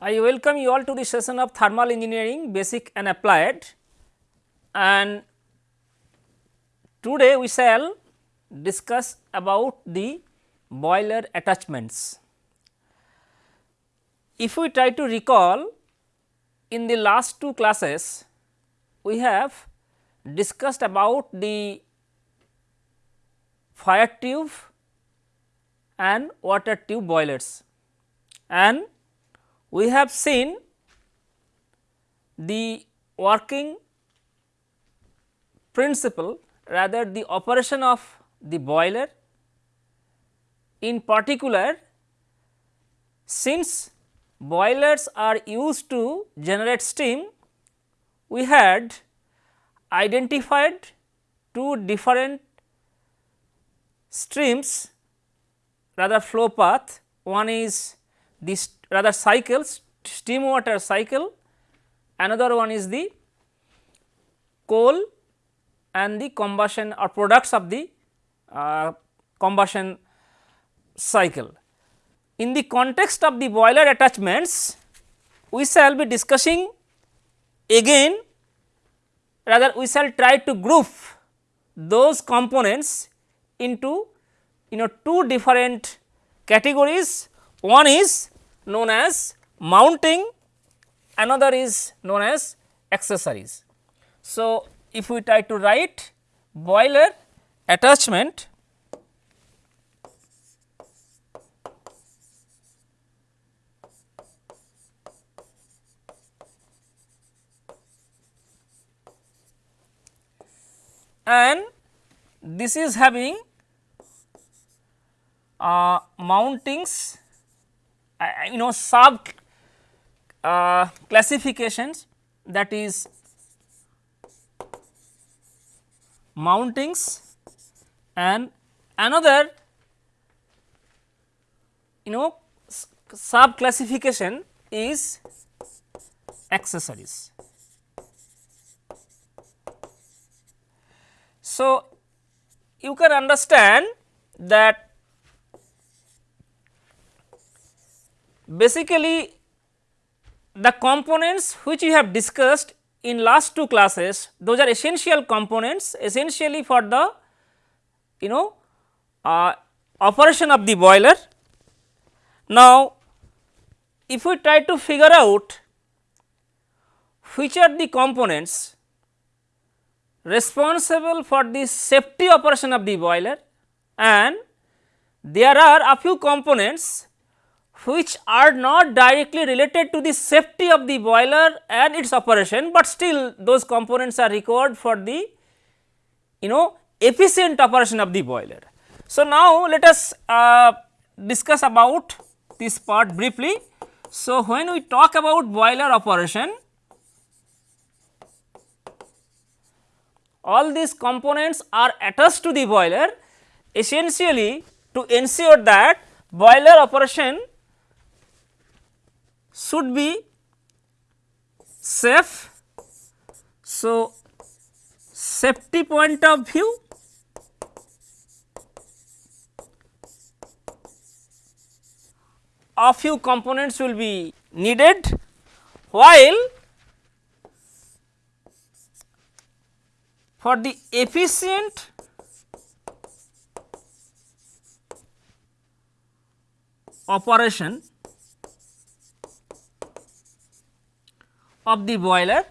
I welcome you all to the session of thermal engineering basic and applied and today we shall discuss about the boiler attachments. If we try to recall in the last two classes we have discussed about the fire tube and water tube boilers and we have seen the working principle rather the operation of the boiler in particular since boilers are used to generate steam we had identified two different streams rather flow path. One is this rather cycles steam water cycle another one is the coal and the combustion or products of the uh, combustion cycle. In the context of the boiler attachments we shall be discussing again rather we shall try to group those components into you know two different categories one is known as mounting, another is known as accessories. So, if we try to write boiler attachment and this is having uh, mountings you know sub uh, classifications that is mountings and another you know sub classification is accessories. So, you can understand that basically the components which we have discussed in last two classes those are essential components essentially for the you know uh, operation of the boiler. Now, if we try to figure out which are the components responsible for the safety operation of the boiler and there are a few components which are not directly related to the safety of the boiler and its operation, but still those components are required for the you know efficient operation of the boiler. So, now let us uh, discuss about this part briefly. So, when we talk about boiler operation, all these components are attached to the boiler essentially to ensure that boiler operation should be safe. So, safety point of view a few components will be needed while for the efficient operation of the boiler,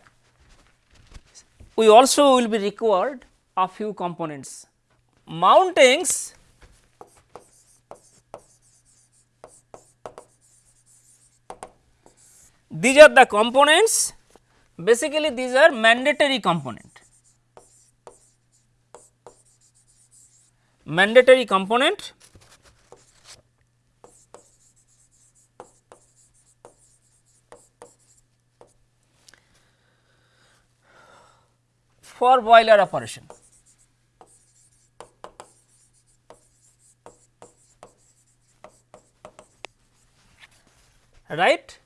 we also will be required a few components. Mountings. These are the components. Basically these are mandatory component. Mandatory component for boiler operation. right.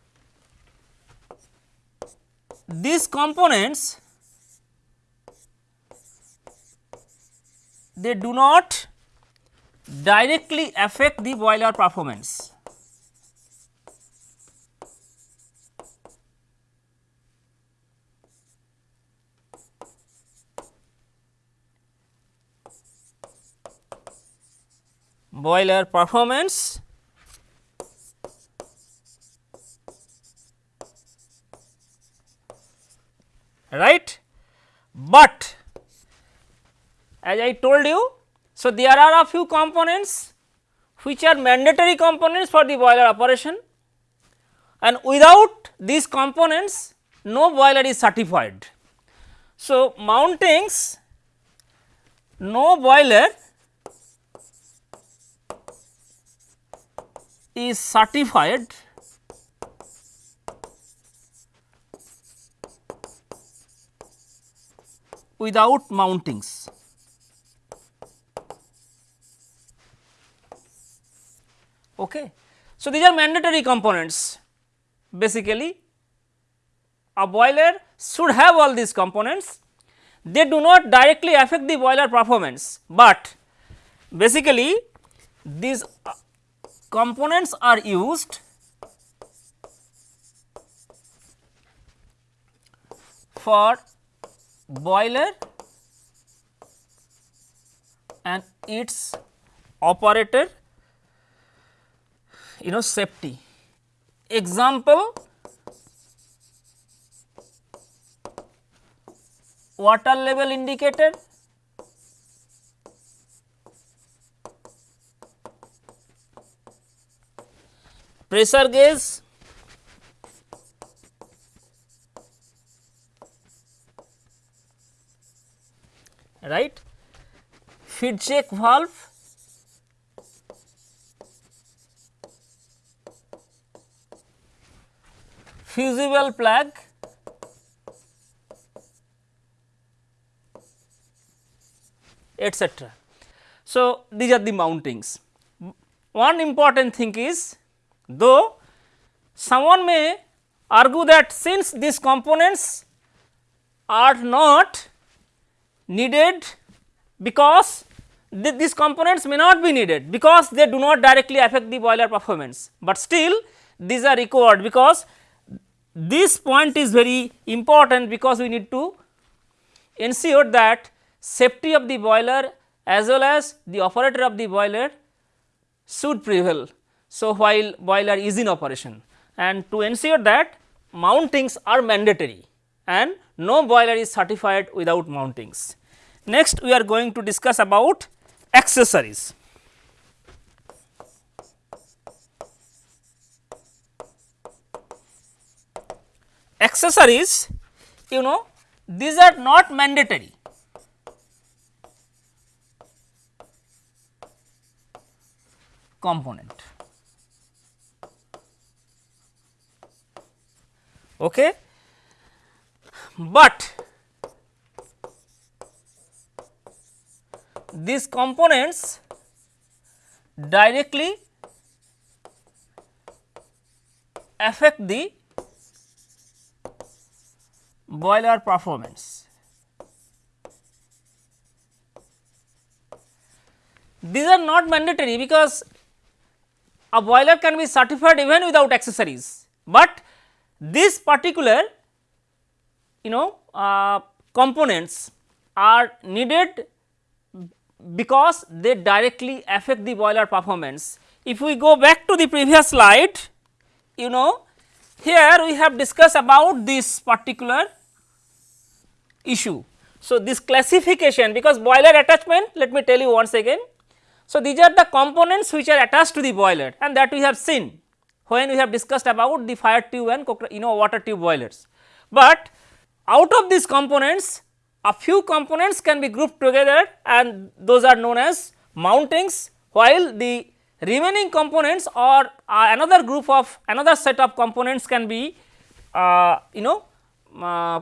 These components they do not directly affect the boiler performance. Boiler performance right. But as I told you, so there are a few components which are mandatory components for the boiler operation and without these components no boiler is certified. So, mountings no boiler is certified without mountings. Okay. So, these are mandatory components basically a boiler should have all these components they do not directly affect the boiler performance, but basically these components are used for boiler and its operator you know safety. Example water level indicator pressure gauge right feed check valve fusible plug etc. So, these are the mountings. One important thing is though someone may argue that since these components are not needed because th these components may not be needed because they do not directly affect the boiler performance, but still these are required because this point is very important because we need to ensure that safety of the boiler as well as the operator of the boiler should prevail. So, while boiler is in operation and to ensure that mountings are mandatory and no boiler is certified without mountings. Next we are going to discuss about accessories. Accessories you know these are not mandatory component. Okay. But these components directly affect the boiler performance. These are not mandatory because a boiler can be certified even without accessories, but this particular you know uh, components are needed because they directly affect the boiler performance. If we go back to the previous slide, you know here we have discussed about this particular issue. So, this classification because boiler attachment let me tell you once again so, these are the components which are attached to the boiler and that we have seen when we have discussed about the fire tube and you know water tube boilers. But out of these components a few components can be grouped together and those are known as mountings while the remaining components or uh, another group of another set of components can be uh, you know uh,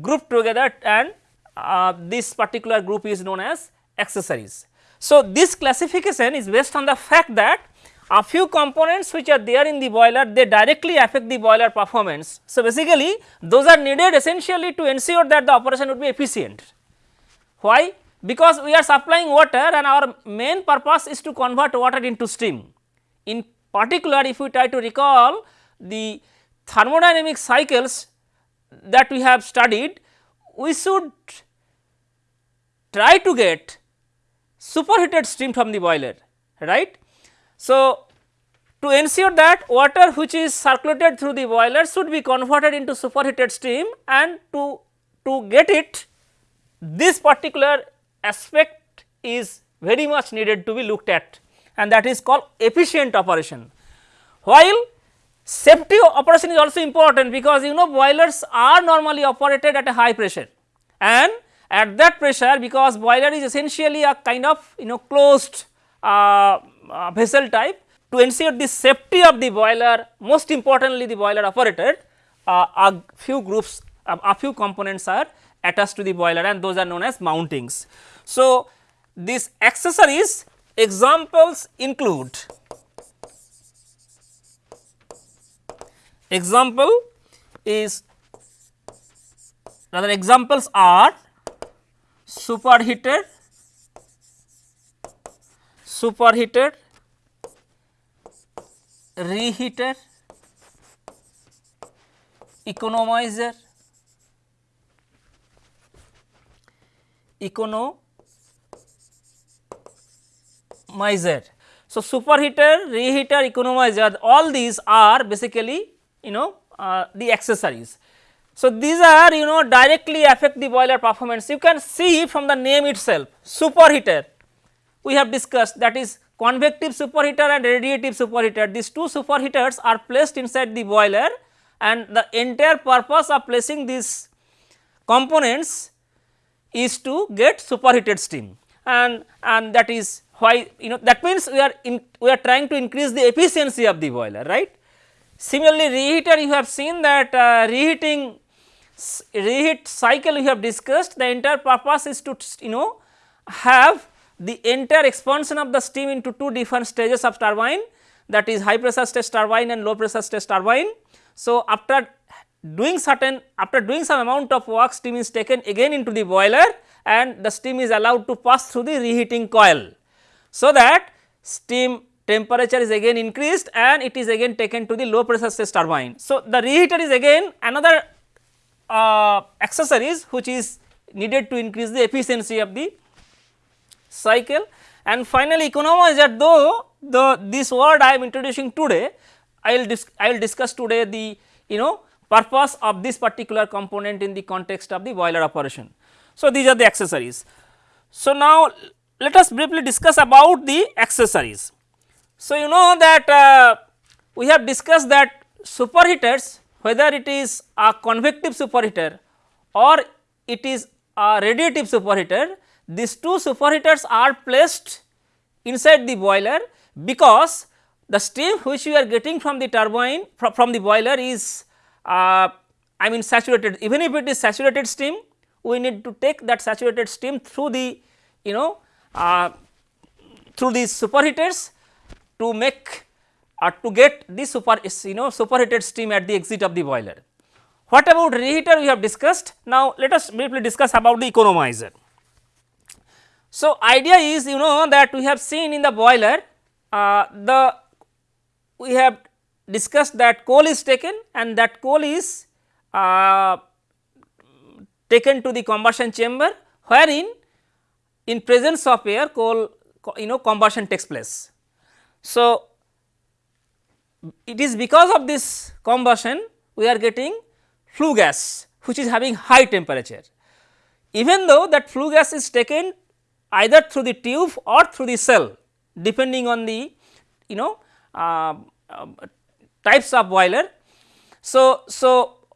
grouped together and uh, this particular group is known as accessories. So, this classification is based on the fact that a few components which are there in the boiler they directly affect the boiler performance. So, basically those are needed essentially to ensure that the operation would be efficient. Why? Because we are supplying water and our main purpose is to convert water into steam. In particular if we try to recall the thermodynamic cycles that we have studied, we should try to get superheated steam from the boiler right. So, to ensure that water which is circulated through the boiler should be converted into superheated steam and to, to get it this particular aspect is very much needed to be looked at and that is called efficient operation. While safety operation is also important because you know boilers are normally operated at a high pressure and at that pressure because boiler is essentially a kind of you know closed uh, uh, vessel type to ensure the safety of the boiler most importantly the boiler operated uh, a few groups a few components are attached to the boiler and those are known as mountings. So, these accessories examples include example is rather examples are superheater superheater reheater, economizer, economizer. So, superheater, reheater, economizer all these are basically you know uh, the accessories. So, these are you know directly affect the boiler performance you can see from the name itself superheater we have discussed that is convective superheater and radiative superheater. These two superheaters are placed inside the boiler and the entire purpose of placing these components is to get superheated steam and, and that is why you know that means we are in we are trying to increase the efficiency of the boiler right. Similarly, reheater you have seen that uh, reheating reheat cycle we have discussed the entire purpose is to you know have the entire expansion of the steam into two different stages of turbine that is high pressure stage turbine and low pressure stage turbine. So, after doing certain after doing some amount of work steam is taken again into the boiler and the steam is allowed to pass through the reheating coil. So, that steam temperature is again increased and it is again taken to the low pressure stage turbine. So, the reheater is again another uh, accessories which is needed to increase the efficiency of the cycle and finally economizer though the this word I am introducing today I will I will discuss today the you know purpose of this particular component in the context of the boiler operation. So, these are the accessories. So, now let us briefly discuss about the accessories. So, you know that uh, we have discussed that superheaters whether it is a convective superheater or it is a radiative superheater these two superheaters are placed inside the boiler because the steam which we are getting from the turbine from, from the boiler is uh, I mean saturated even if it is saturated steam we need to take that saturated steam through the you know uh, through these superheaters to make uh, to get the super you know superheated steam at the exit of the boiler. What about reheater we have discussed now let us briefly discuss about the economizer. So, idea is you know that we have seen in the boiler uh, the we have discussed that coal is taken and that coal is uh, taken to the combustion chamber wherein in presence of air coal you know combustion takes place. So, it is because of this combustion we are getting flue gas which is having high temperature. Even though that flue gas is taken either through the tube or through the shell depending on the you know uh, uh, types of boiler. So, so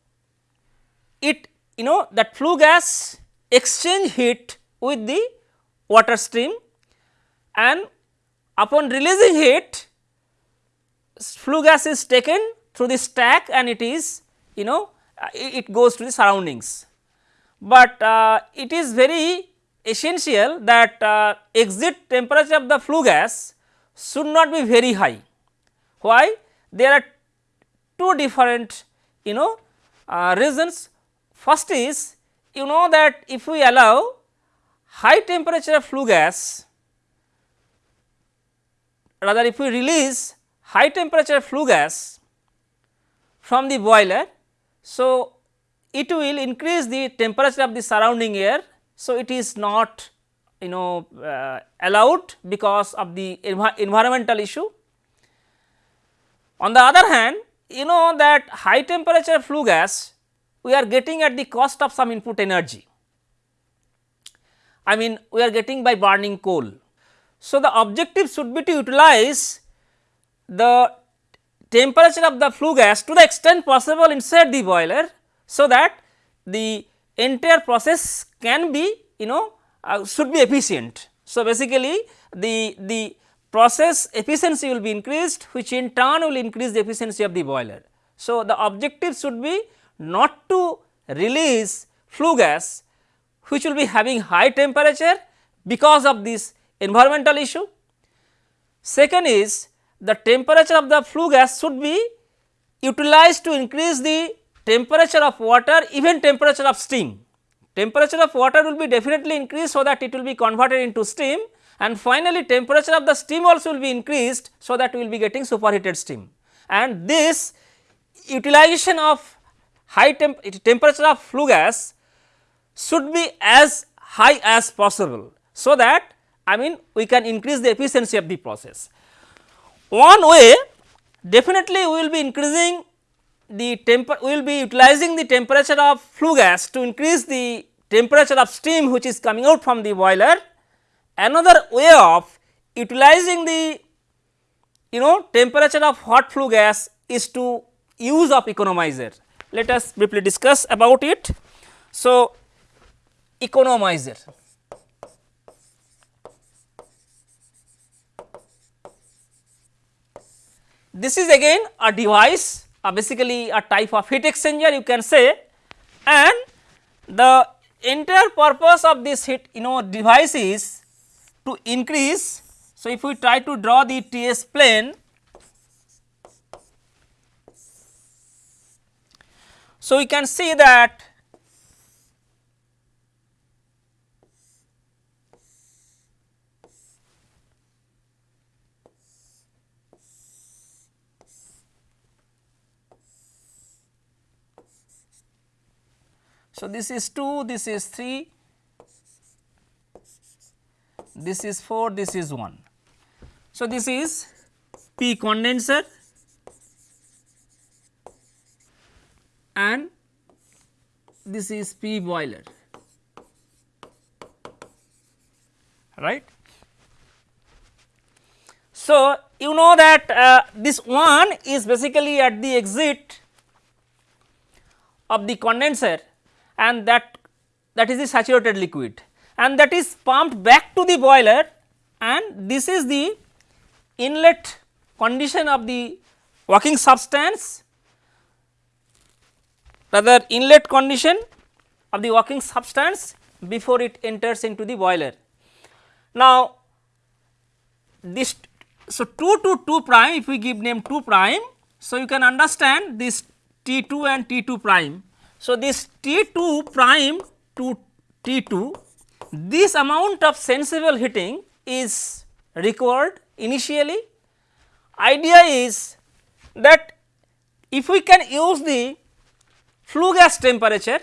it you know that flue gas exchange heat with the water stream and upon releasing heat flue gas is taken through the stack and it is you know uh, it goes to the surroundings. But uh, it is very essential that uh, exit temperature of the flue gas should not be very high. Why? There are two different you know uh, reasons. First is you know that if we allow high temperature flue gas rather if we release high temperature flue gas from the boiler. So, it will increase the temperature of the surrounding air so, it is not you know uh, allowed because of the env environmental issue. On the other hand you know that high temperature flue gas we are getting at the cost of some input energy. I mean we are getting by burning coal. So, the objective should be to utilize the temperature of the flue gas to the extent possible inside the boiler. So, that the entire process can be you know uh, should be efficient. So, basically the, the process efficiency will be increased which in turn will increase the efficiency of the boiler. So, the objective should be not to release flue gas which will be having high temperature because of this environmental issue. Second is the temperature of the flue gas should be utilized to increase the temperature of water even temperature of steam. Temperature of water will be definitely increased so that it will be converted into steam and finally temperature of the steam also will be increased so that we will be getting superheated steam. And this utilization of high temp temperature of flue gas should be as high as possible. So, that I mean we can increase the efficiency of the process. One way definitely we will be increasing the temper we will be utilizing the temperature of flue gas to increase the temperature of steam which is coming out from the boiler. Another way of utilizing the you know temperature of hot flue gas is to use of economizer. Let us briefly discuss about it. So, economizer. This is again a device uh, basically a type of heat exchanger you can say and the entire purpose of this heat you know device is to increase. So, if we try to draw the TS plane So, we can see that So, this is 2, this is 3, this is 4, this is 1. So, this is P condenser and this is P boiler right. So, you know that uh, this one is basically at the exit of the condenser and that that is the saturated liquid and that is pumped back to the boiler and this is the inlet condition of the working substance rather inlet condition of the working substance before it enters into the boiler. Now, this so 2 to 2 prime if we give name 2 prime. So, you can understand this T 2 and T 2 prime. So, this T 2 prime to T 2 this amount of sensible heating is required initially. Idea is that if we can use the flue gas temperature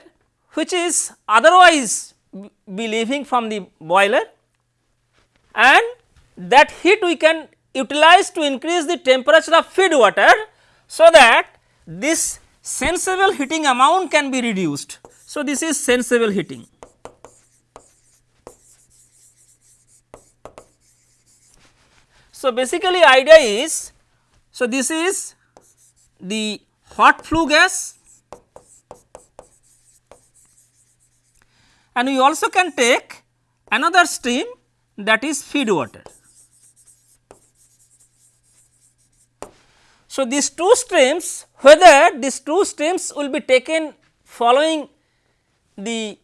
which is otherwise be leaving from the boiler and that heat we can utilize to increase the temperature of feed water. So, that this sensible heating amount can be reduced. So, this is sensible heating. So, basically idea is, so this is the hot flue gas and we also can take another stream that is feed water. So, these two streams whether these two streams will be taken following the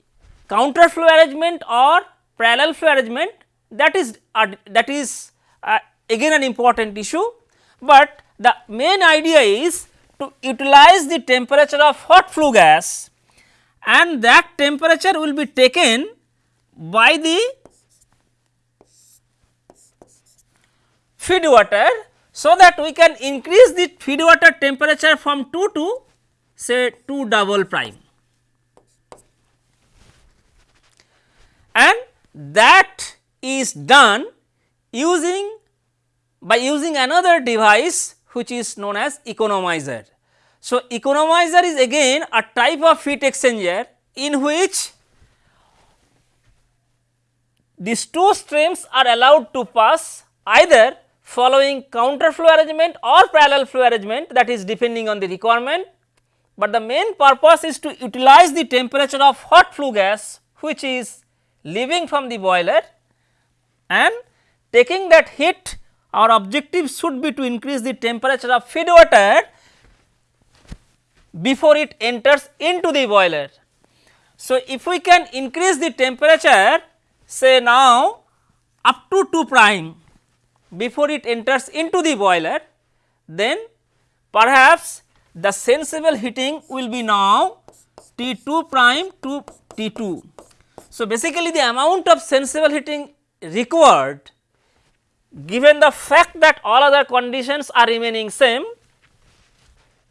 counter flow arrangement or parallel flow arrangement that is uh, that is uh, again an important issue, but the main idea is to utilize the temperature of hot flue gas and that temperature will be taken by the feed water so that we can increase the feed water temperature from 2 to say 2 double prime and that is done using by using another device which is known as economizer. So, economizer is again a type of heat exchanger in which these two streams are allowed to pass either following counter flow arrangement or parallel flow arrangement that is depending on the requirement, but the main purpose is to utilize the temperature of hot flue gas which is leaving from the boiler and taking that heat our objective should be to increase the temperature of feed water before it enters into the boiler. So, if we can increase the temperature say now up to 2 prime before it enters into the boiler, then perhaps the sensible heating will be now T 2 prime to T 2. So, basically the amount of sensible heating required given the fact that all other conditions are remaining same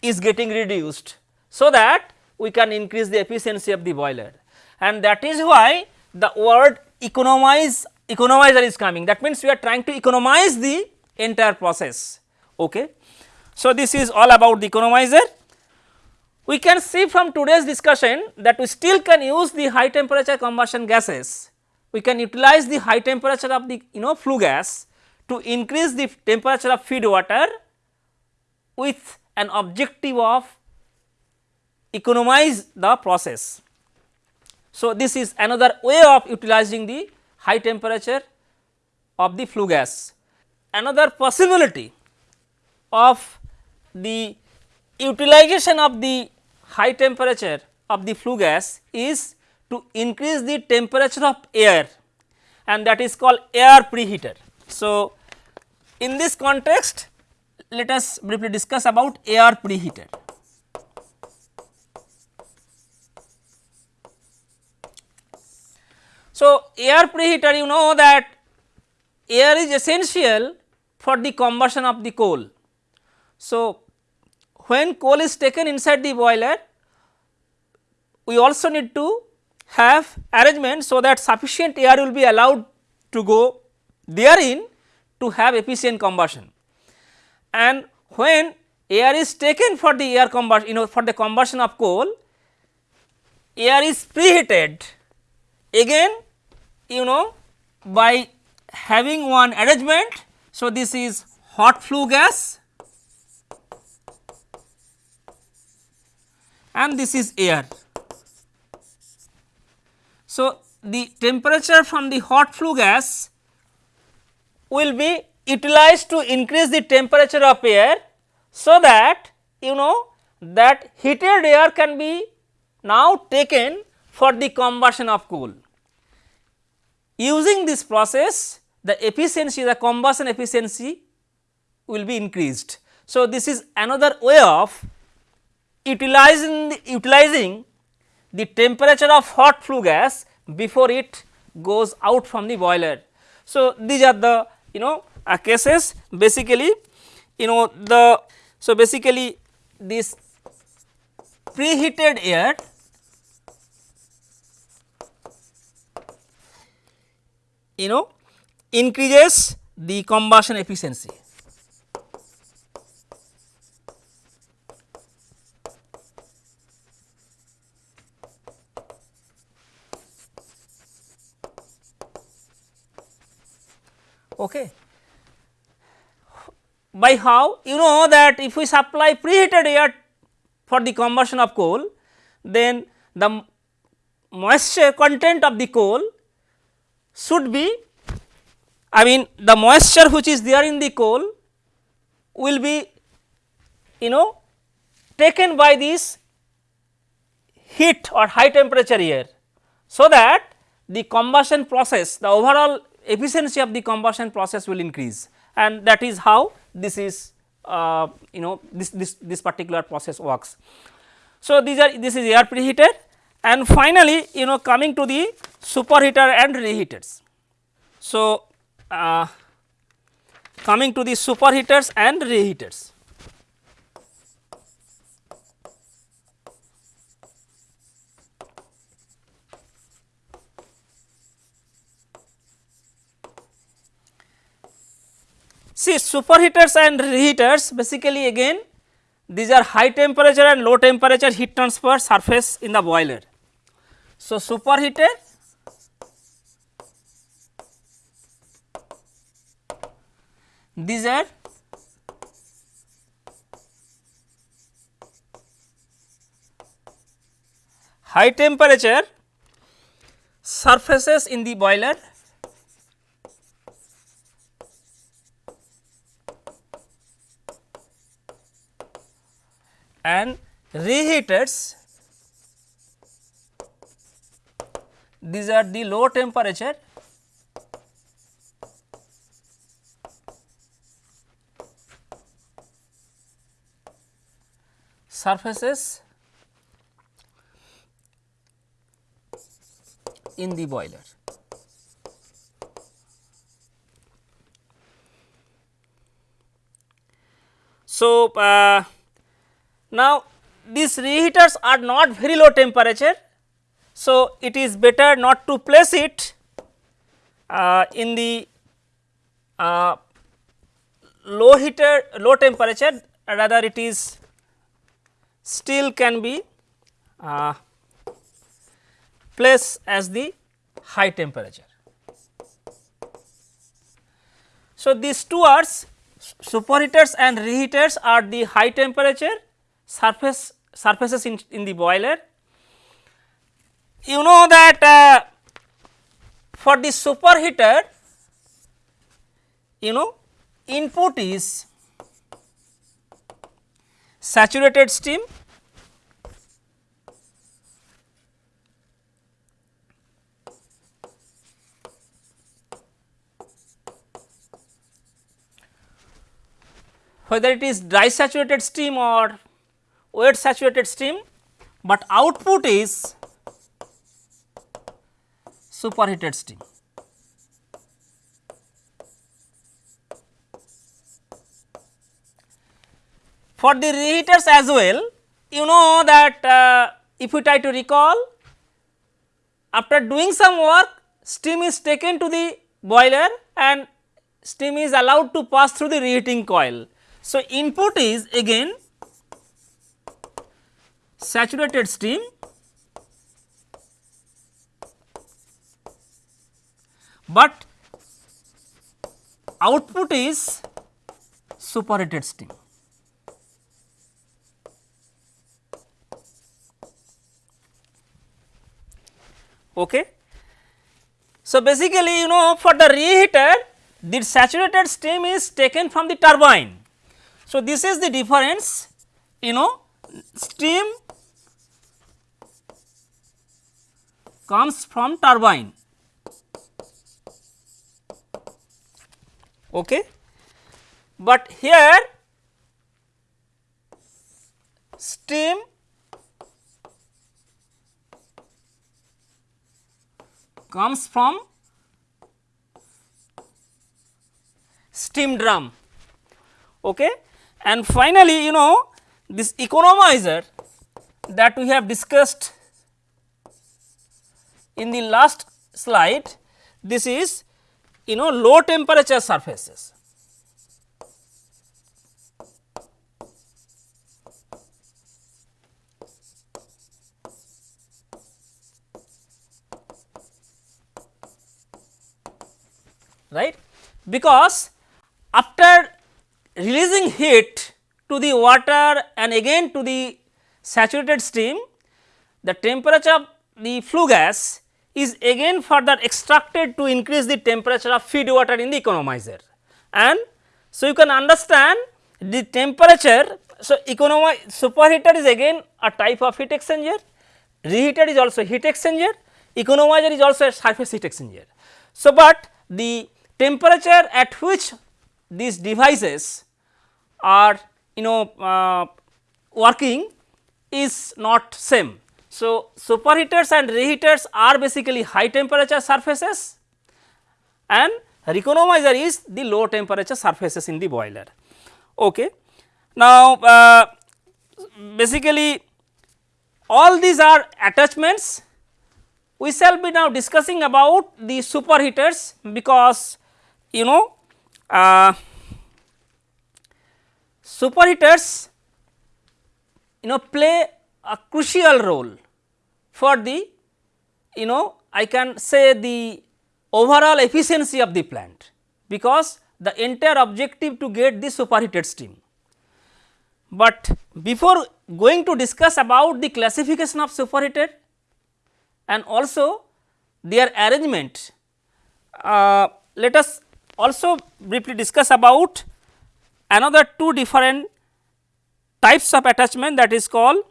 is getting reduced. So, that we can increase the efficiency of the boiler and that is why the word economize economizer is coming that means we are trying to economize the entire process. Okay. So, this is all about the economizer. We can see from today's discussion that we still can use the high temperature combustion gases. We can utilize the high temperature of the you know flue gas to increase the temperature of feed water with an objective of economize the process. So, this is another way of utilizing the high temperature of the flue gas. Another possibility of the utilization of the high temperature of the flue gas is to increase the temperature of air and that is called air preheater. So, in this context let us briefly discuss about air preheater. So, air preheater you know that air is essential for the combustion of the coal. So, when coal is taken inside the boiler we also need to have arrangement so that sufficient air will be allowed to go therein to have efficient combustion. And when air is taken for the air combustion you know for the combustion of coal, air is preheated again you know by having one arrangement. So, this is hot flue gas and this is air. So, the temperature from the hot flue gas will be utilized to increase the temperature of air so that you know that heated air can be now taken for the combustion of coal. Using this process the efficiency the combustion efficiency will be increased. So, this is another way of utilizing the, utilizing the temperature of hot flue gas before it goes out from the boiler. So, these are the you know uh, cases basically you know the so basically this preheated air you know increases the combustion efficiency. Okay. By how? You know that if we supply preheated air for the combustion of coal, then the moisture content of the coal should be I mean the moisture which is there in the coal will be you know taken by this heat or high temperature air. So, that the combustion process the overall efficiency of the combustion process will increase and that is how this is uh, you know this, this, this particular process works. So, these are this is air preheater and finally, you know coming to the superheater and reheaters. So, uh, coming to the superheaters and reheaters. See superheaters and reheaters basically again these are high temperature and low temperature heat transfer surface in the boiler. So, superheater these are high temperature surfaces in the boiler. And reheaters. These are the low temperature surfaces in the boiler. So, uh, now, these reheaters are not very low temperature. So, it is better not to place it uh, in the uh, low heater low temperature rather it is still can be uh, placed as the high temperature. So, these two are superheaters and reheaters are the high temperature surface surfaces in, in the boiler. You know that uh, for the superheater you know input is saturated steam whether it is dry saturated steam or wet saturated steam, but output is superheated steam. For the reheaters as well, you know that uh, if we try to recall after doing some work steam is taken to the boiler and steam is allowed to pass through the reheating coil. So, input is again saturated steam but output is superheated steam. Okay. So, basically you know for the reheater the saturated steam is taken from the turbine. So, this is the difference you know steam comes from turbine. Okay. But here steam comes from steam drum. Okay. And finally, you know this economizer that we have discussed in the last slide this is you know low temperature surfaces. Right because after releasing heat to the water and again to the saturated steam the temperature of the flue gas is again further extracted to increase the temperature of feed water in the economizer. And so, you can understand the temperature. So, economize superheater is again a type of heat exchanger, reheater is also heat exchanger, economizer is also a surface heat exchanger. So, but the temperature at which these devices are you know uh, working is not same. So, superheaters and reheaters are basically high temperature surfaces and economizer is the low temperature surfaces in the boiler. Okay. Now, uh, basically all these are attachments we shall be now discussing about the superheaters because you know uh, superheaters you know play a crucial role for the you know I can say the overall efficiency of the plant because the entire objective to get the superheated steam. But before going to discuss about the classification of superheated and also their arrangement, uh, let us also briefly discuss about another two different types of attachment that is called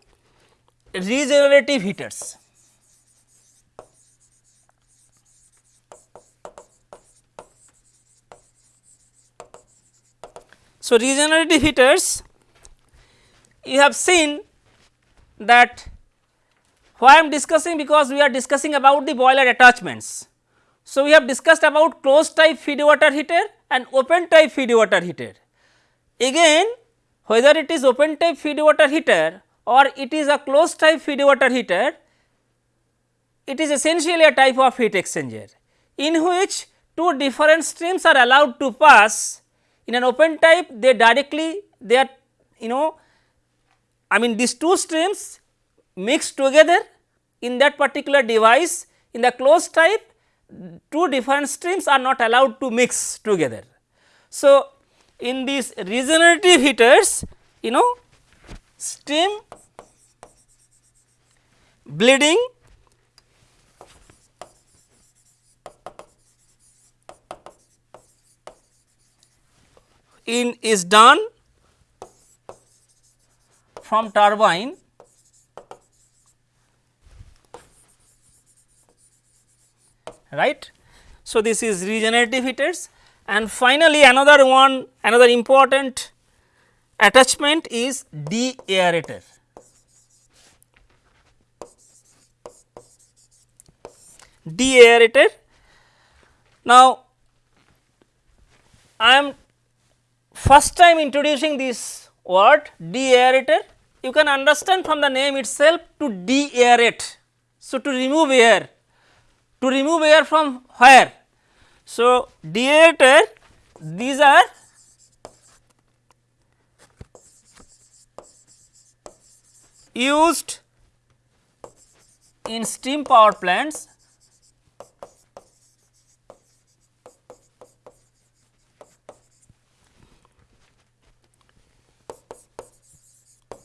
regenerative heaters. So, regenerative heaters you have seen that why I am discussing because we are discussing about the boiler attachments. So, we have discussed about closed type feed water heater and open type feed water heater. Again whether it is open type feed water heater or it is a closed type feed water heater, it is essentially a type of heat exchanger in which two different streams are allowed to pass in an open type they directly they are you know I mean these two streams mix together in that particular device in the closed type two different streams are not allowed to mix together. So, in these regenerative heaters you know steam bleeding in is done from turbine right. So, this is regenerative heaters and finally, another one another important attachment is deaerator. Deaerator. Now, I am first time introducing this word deaerator. You can understand from the name itself to deaerate. So, to remove air to remove air from where? So, deaerator these are used in steam power plants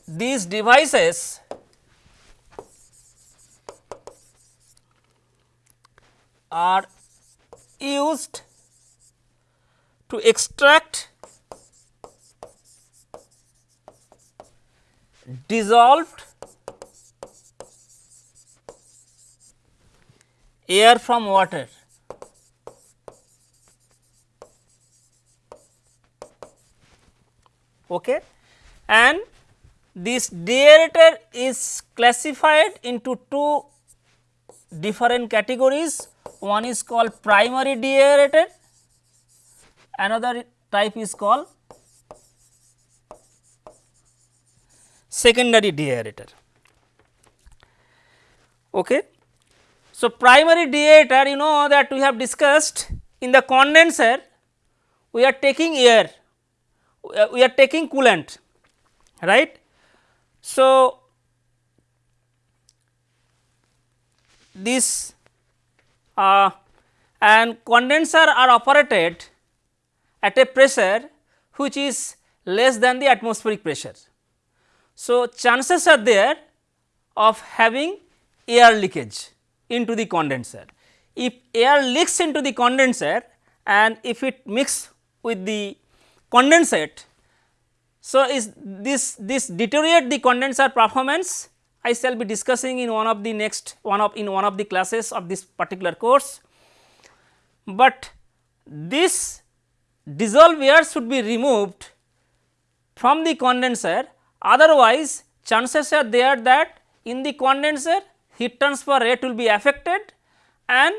these devices are used to extract dissolved air from water. Okay. And this deaerator is classified into two different categories one is called primary deaerator, another type is called secondary deaerator. Okay. So, primary deaerator you know that we have discussed in the condenser we are taking air, we are taking coolant right. So, this uh, and condenser are operated at a pressure which is less than the atmospheric pressure. So, chances are there of having air leakage into the condenser. If air leaks into the condenser and if it mix with the condensate, so is this this deteriorate the condenser performance I shall be discussing in one of the next one of in one of the classes of this particular course. But this dissolved air should be removed from the condenser otherwise chances are there that in the condenser heat transfer rate will be affected and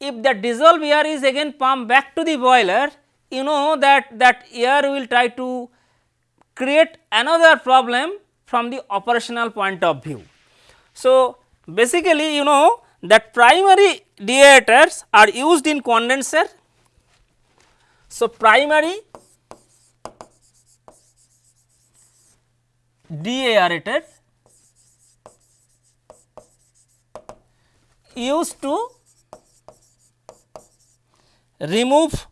if the dissolved air is again pumped back to the boiler you know that that air will try to create another problem from the operational point of view. So, basically you know that primary deaerators are used in condenser. So, primary deaerator used to remove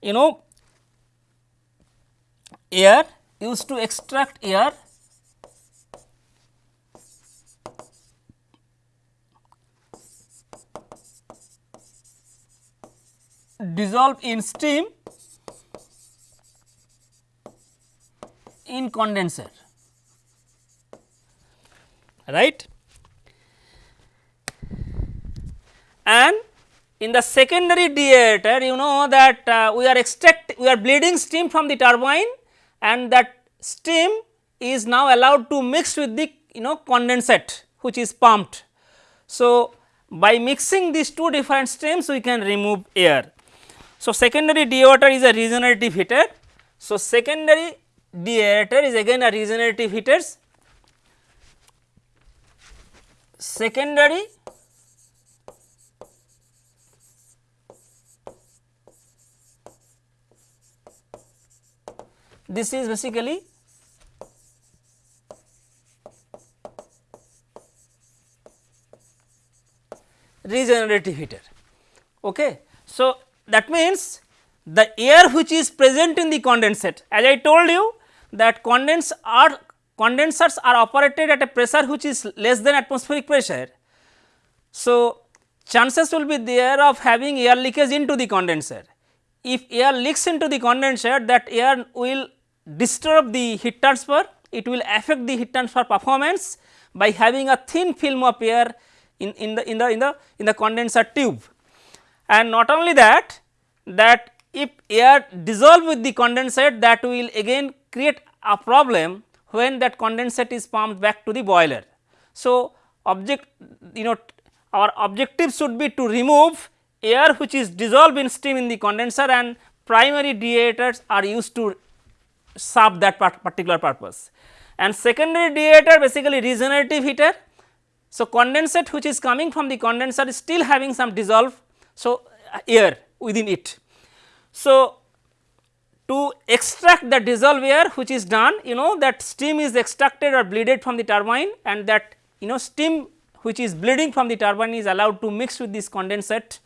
you know air used to extract air dissolve in steam in condenser right and in the secondary deaerator you know that uh, we are extract we are bleeding steam from the turbine and that steam is now allowed to mix with the you know condensate which is pumped. So, by mixing these two different streams we can remove air. So, secondary deaerator is a regenerative heater. So, secondary deaerator is again a regenerative heaters. Secondary this is basically regenerative heater. Okay. So, that means the air which is present in the condensate as I told you that condens are condensers are operated at a pressure which is less than atmospheric pressure. So, chances will be there of having air leakage into the condenser. If air leaks into the condenser that air will disturb the heat transfer, it will affect the heat transfer performance by having a thin film of air in, in the in the in the in the condenser tube. And not only that, that if air dissolve with the condensate that will again create a problem when that condensate is pumped back to the boiler. So, object you know our objective should be to remove air which is dissolved in steam in the condenser and primary deaerators are used to serve that particular purpose. And secondary deaerator basically regenerative heater. So, condensate which is coming from the condenser is still having some dissolve. So, uh, air within it. So, to extract the dissolved air which is done you know that steam is extracted or bleeded from the turbine and that you know steam which is bleeding from the turbine is allowed to mix with this condensate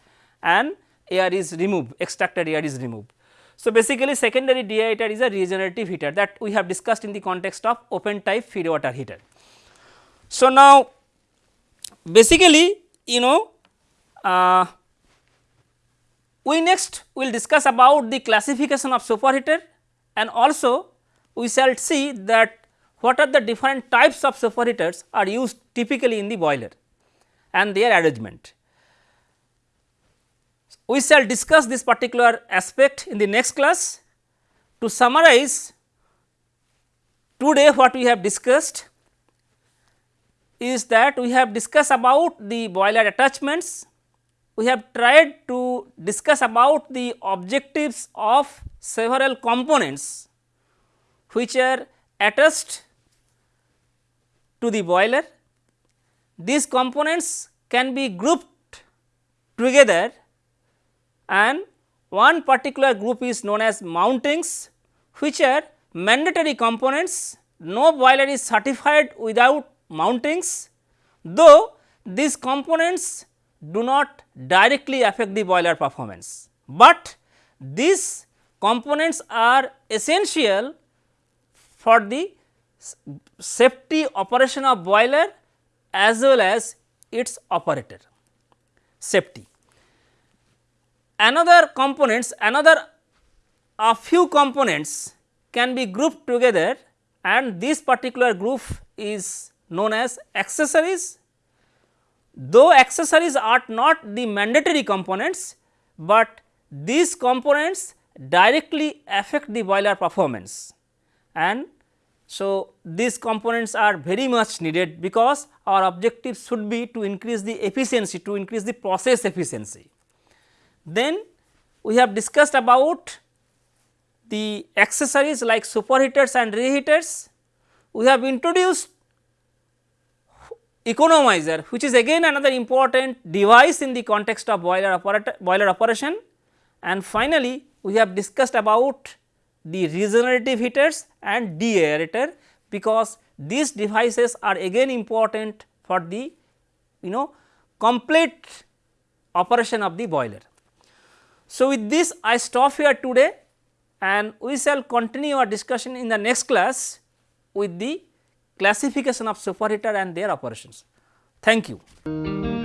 and air is removed extracted air is removed. So, basically secondary deaerator is a regenerative heater that we have discussed in the context of open type feed water heater. So, now basically you know uh, we next will discuss about the classification of superheater and also we shall see that what are the different types of superheaters are used typically in the boiler and their arrangement. We shall discuss this particular aspect in the next class. To summarize today what we have discussed is that we have discussed about the boiler attachments, we have tried to discuss about the objectives of several components which are attached to the boiler. These components can be grouped together and one particular group is known as mountings which are mandatory components. No boiler is certified without mountings though these components do not directly affect the boiler performance, but these components are essential for the safety operation of boiler as well as its operator. Safety. Another components another a few components can be grouped together and this particular group is known as accessories. Though accessories are not the mandatory components, but these components directly affect the boiler performance and so these components are very much needed because our objective should be to increase the efficiency to increase the process efficiency. Then we have discussed about the accessories like superheaters and reheaters. We have introduced economizer which is again another important device in the context of boiler operator boiler operation and finally we have discussed about the regenerative heaters and deaerator because these devices are again important for the you know complete operation of the boiler. So, with this I stop here today and we shall continue our discussion in the next class with the classification of superheater and their operations. Thank you.